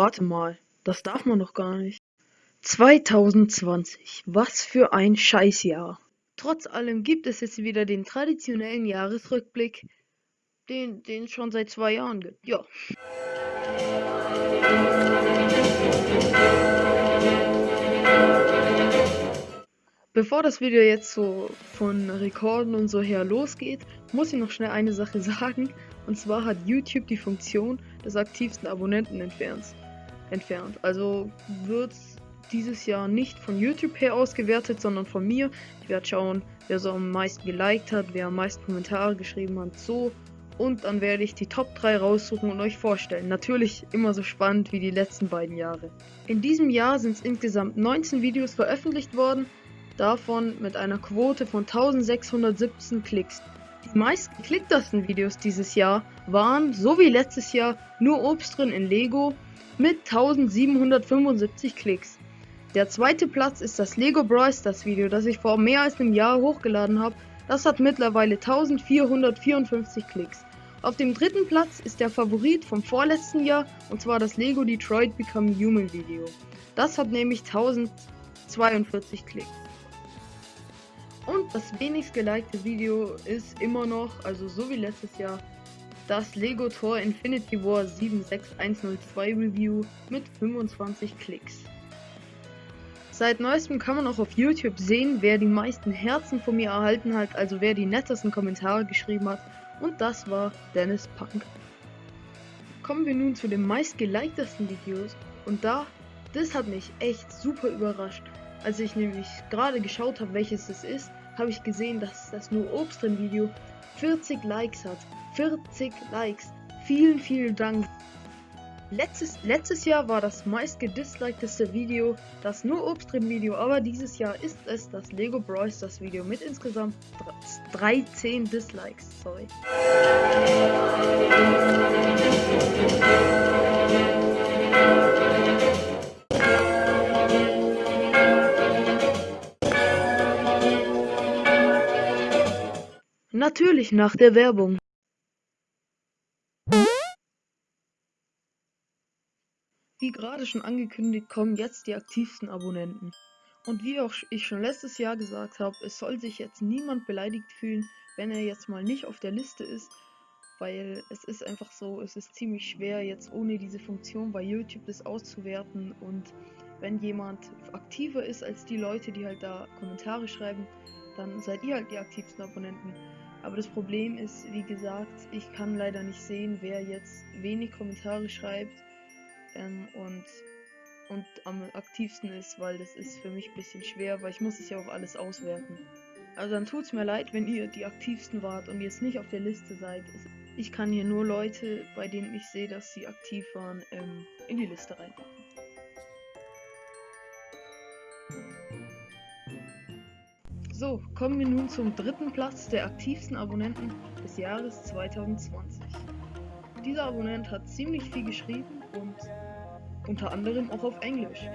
Warte mal, das darf man doch gar nicht. 2020, was für ein Scheißjahr. Trotz allem gibt es jetzt wieder den traditionellen Jahresrückblick, den es schon seit zwei Jahren gibt. Ja. Bevor das Video jetzt so von Rekorden und so her losgeht, muss ich noch schnell eine Sache sagen. Und zwar hat YouTube die Funktion des aktivsten Abonnenten entfernt. Entfernt. Also wird dieses Jahr nicht von YouTube her ausgewertet, sondern von mir. Ich werde schauen, wer so am meisten geliked hat, wer am meisten Kommentare geschrieben hat, so. Und dann werde ich die Top 3 raussuchen und euch vorstellen. Natürlich immer so spannend wie die letzten beiden Jahre. In diesem Jahr sind es insgesamt 19 Videos veröffentlicht worden, davon mit einer Quote von 1617 Klicks. Die meist geklicktesten Videos dieses Jahr waren, so wie letztes Jahr, nur Obst drin in Lego mit 1775 Klicks. Der zweite Platz ist das Lego Brawl Stars Video, das ich vor mehr als einem Jahr hochgeladen habe. Das hat mittlerweile 1454 Klicks. Auf dem dritten Platz ist der Favorit vom vorletzten Jahr und zwar das Lego Detroit Become Human Video. Das hat nämlich 1042 Klicks. Und das wenigst gelikte Video ist immer noch, also so wie letztes Jahr, das Lego Tor Infinity War 76102 Review mit 25 Klicks. Seit neuestem kann man auch auf YouTube sehen, wer die meisten Herzen von mir erhalten hat, also wer die nettesten Kommentare geschrieben hat. Und das war Dennis Punk. Kommen wir nun zu den meistgeliktesten Videos. Und da, das hat mich echt super überrascht. Als ich nämlich gerade geschaut habe, welches es ist, habe ich gesehen, dass das nur Obst drin Video 40 Likes hat. 40 Likes. Vielen, vielen Dank. Letztes, letztes Jahr war das meist gedislikedeste Video das nur Obst drin Video, aber dieses Jahr ist es das Lego Bros. das Video mit insgesamt 13 Dislikes. Sorry. Natürlich nach der Werbung. Wie gerade schon angekündigt, kommen jetzt die aktivsten Abonnenten. Und wie auch ich schon letztes Jahr gesagt habe, es soll sich jetzt niemand beleidigt fühlen, wenn er jetzt mal nicht auf der Liste ist, weil es ist einfach so, es ist ziemlich schwer jetzt ohne diese Funktion bei YouTube das auszuwerten und wenn jemand aktiver ist als die Leute, die halt da Kommentare schreiben, dann seid ihr halt die aktivsten Abonnenten. Aber das Problem ist, wie gesagt, ich kann leider nicht sehen, wer jetzt wenig Kommentare schreibt ähm, und, und am aktivsten ist, weil das ist für mich ein bisschen schwer, weil ich muss es ja auch alles auswerten. Also dann tut es mir leid, wenn ihr die aktivsten wart und jetzt nicht auf der Liste seid. Ich kann hier nur Leute, bei denen ich sehe, dass sie aktiv waren, ähm, in die Liste reinpacken. So, kommen wir nun zum dritten Platz der aktivsten Abonnenten des Jahres 2020. Dieser Abonnent hat ziemlich viel geschrieben und unter anderem auch auf Englisch.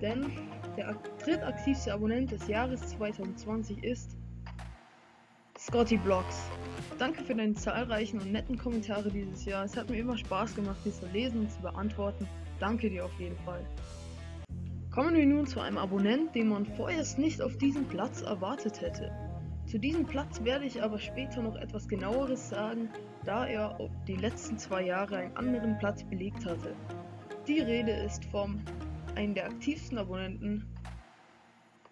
Denn der drittaktivste Abonnent des Jahres 2020 ist Scotty Blocks. Danke für deine zahlreichen und netten Kommentare dieses Jahr. Es hat mir immer Spaß gemacht, die zu lesen und zu beantworten. Danke dir auf jeden Fall. Kommen wir nun zu einem Abonnent, den man vorerst nicht auf diesem Platz erwartet hätte. Zu diesem Platz werde ich aber später noch etwas genaueres sagen, da er die letzten zwei Jahre einen anderen Platz belegt hatte. Die Rede ist vom einen der aktivsten Abonnenten,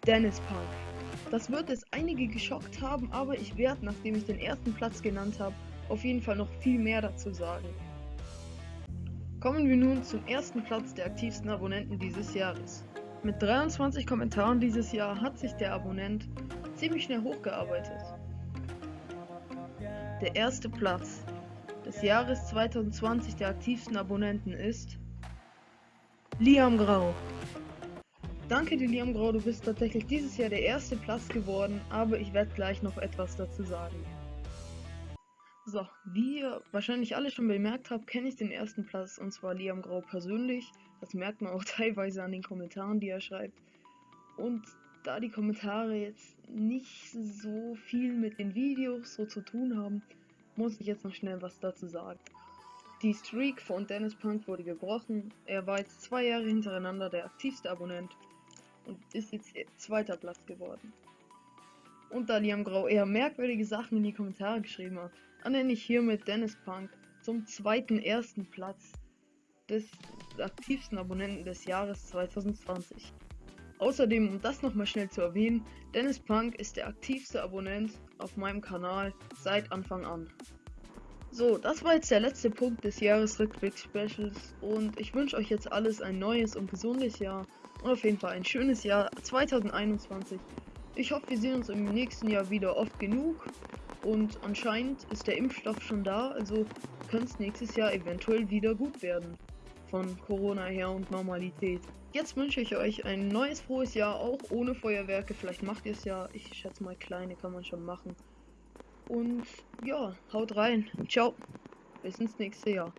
Dennis Punk. Das wird es einige geschockt haben, aber ich werde, nachdem ich den ersten Platz genannt habe, auf jeden Fall noch viel mehr dazu sagen. Kommen wir nun zum ersten Platz der aktivsten Abonnenten dieses Jahres. Mit 23 Kommentaren dieses Jahr hat sich der Abonnent ziemlich schnell hochgearbeitet. Der erste Platz des Jahres 2020 der aktivsten Abonnenten ist Liam Grau. Danke dir, Liam Grau, du bist tatsächlich dieses Jahr der erste Platz geworden, aber ich werde gleich noch etwas dazu sagen. So, wie ihr wahrscheinlich alle schon bemerkt habt, kenne ich den ersten Platz und zwar Liam Grau persönlich. Das merkt man auch teilweise an den Kommentaren, die er schreibt. Und da die Kommentare jetzt nicht so viel mit den Videos so zu tun haben, muss ich jetzt noch schnell was dazu sagen. Die Streak von Dennis Punk wurde gebrochen. Er war jetzt zwei Jahre hintereinander der aktivste Abonnent und ist jetzt zweiter Platz geworden. Und da Liam Grau eher merkwürdige Sachen in die Kommentare geschrieben hat, ernenne ich hiermit Dennis Punk zum zweiten ersten Platz des aktivsten Abonnenten des Jahres 2020. Außerdem, um das nochmal schnell zu erwähnen, Dennis Punk ist der aktivste Abonnent auf meinem Kanal seit Anfang an. So, das war jetzt der letzte Punkt des Jahresrückblick-Specials und ich wünsche euch jetzt alles ein neues und gesundes Jahr und auf jeden Fall ein schönes Jahr 2021. Ich hoffe, wir sehen uns im nächsten Jahr wieder oft genug und anscheinend ist der Impfstoff schon da, also könnte es nächstes Jahr eventuell wieder gut werden von Corona her und Normalität. Jetzt wünsche ich euch ein neues frohes Jahr, auch ohne Feuerwerke. Vielleicht macht ihr es ja. Ich schätze mal, kleine kann man schon machen. Und ja, haut rein. Ciao. Bis ins nächste Jahr.